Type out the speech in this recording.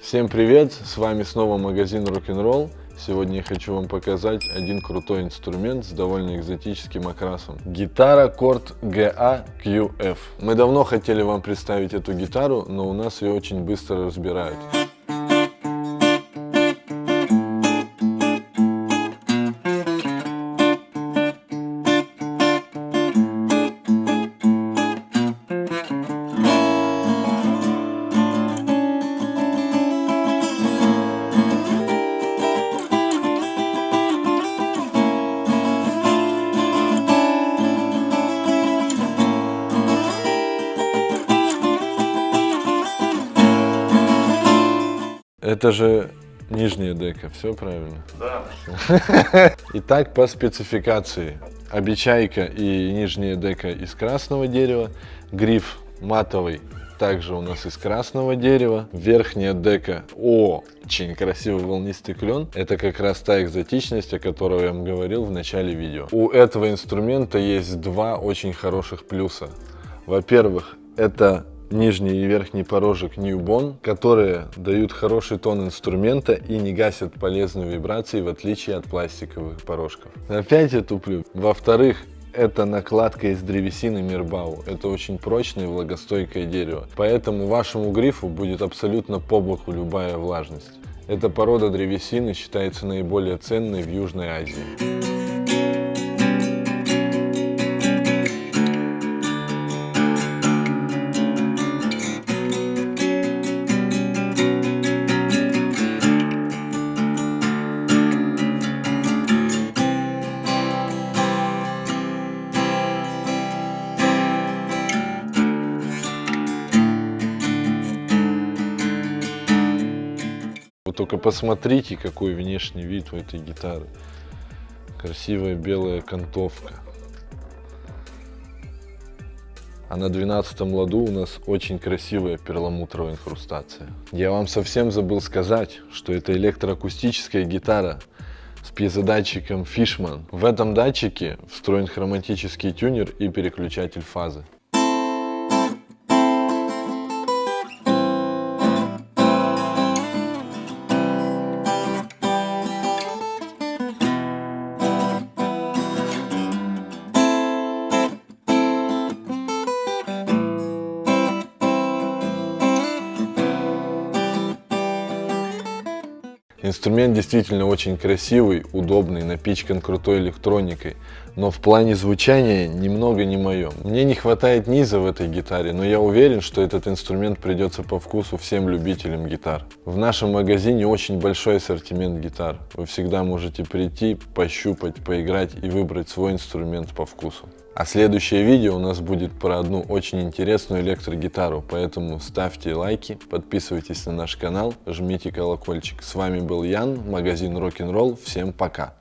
Всем привет, с вами снова магазин Rock'n'Roll. Сегодня я хочу вам показать один крутой инструмент с довольно экзотическим окрасом. Гитара Корт GA QF. Мы давно хотели вам представить эту гитару, но у нас ее очень быстро разбирают. Это же нижняя дека, все правильно? Да. Итак, по спецификации. Обечайка и нижняя дека из красного дерева, гриф матовый также у нас из красного дерева. Верхняя дека очень красивый волнистый клен. Это как раз та экзотичность, о которой я вам говорил в начале видео. У этого инструмента есть два очень хороших плюса. Во-первых, это нижний и верхний порожек Newbon, которые дают хороший тон инструмента и не гасят полезную вибрации, в отличие от пластиковых порожков. Опять я туплю. Во-вторых, это накладка из древесины Мирбау. Это очень прочное и влагостойкое дерево. Поэтому вашему грифу будет абсолютно по боку любая влажность. Эта порода древесины считается наиболее ценной в Южной Азии. Только посмотрите, какой внешний вид у этой гитары. Красивая белая кантовка. А на 12 ладу у нас очень красивая перламутровая инхрустация. Я вам совсем забыл сказать, что это электроакустическая гитара с пьезодатчиком Fishman. В этом датчике встроен хроматический тюнер и переключатель фазы. Инструмент действительно очень красивый, удобный, напичкан крутой электроникой, но в плане звучания немного не мое. Мне не хватает низа в этой гитаре, но я уверен, что этот инструмент придется по вкусу всем любителям гитар. В нашем магазине очень большой ассортимент гитар. Вы всегда можете прийти, пощупать, поиграть и выбрать свой инструмент по вкусу. А следующее видео у нас будет про одну очень интересную электрогитару, поэтому ставьте лайки, подписывайтесь на наш канал, жмите колокольчик. С вами был Ян, магазин Rock'n'Roll, всем пока!